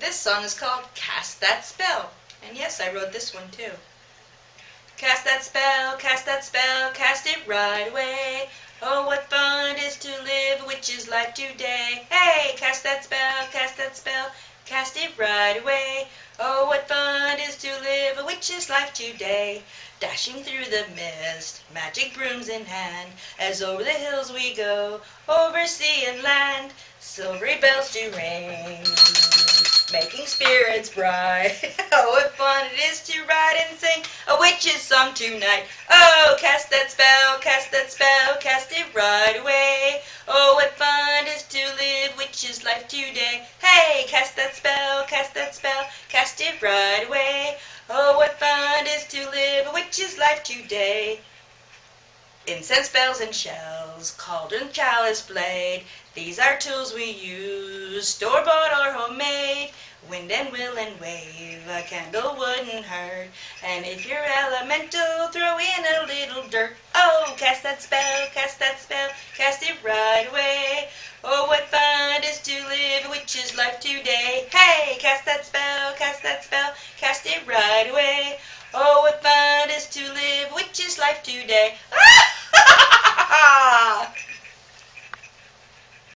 This song is called Cast That Spell. And yes, I wrote this one too. Cast that spell, cast that spell, cast it right away. Oh, what fun it is to live a witch's life today. Hey, cast that spell, cast that spell, cast it right away. Oh, what fun it is to live a witch's life today. Dashing through the mist, magic brooms in hand, as over the hills we go, over sea and land, silvery bells do ring spirits bright. oh, what fun it is to ride and sing a witch's song tonight. Oh, cast that spell, cast that spell, cast it right away. Oh, what fun it is to live witch's life today. Hey, cast that spell, cast that spell, cast it right away. Oh, what fun it is to live a witch's life today. Incense bells and shells, cauldron, chalice, blade. These are tools we use, store-bought or homemade. And will and wave, a candle wouldn't hurt. And if you're elemental, throw in a little dirt. Oh, cast that spell, cast that spell, cast it right away. Oh, what fun it is to live a witch's life today. Hey, cast that spell, cast that spell, cast it right away. Oh, what fun it is to live a witch's life today. Ah!